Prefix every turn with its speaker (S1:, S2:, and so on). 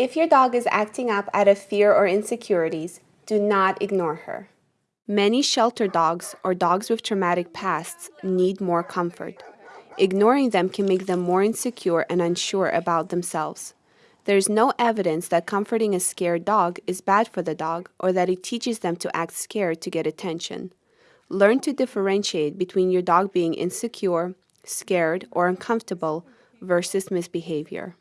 S1: If your dog is acting up out of fear or insecurities, do not ignore her. Many shelter dogs or dogs with traumatic pasts need more comfort. Ignoring them can make them more insecure and unsure about themselves. There is no evidence that comforting a scared dog is bad for the dog or that it teaches them to act scared to get attention. Learn to differentiate between your dog being insecure, scared, or uncomfortable versus misbehavior.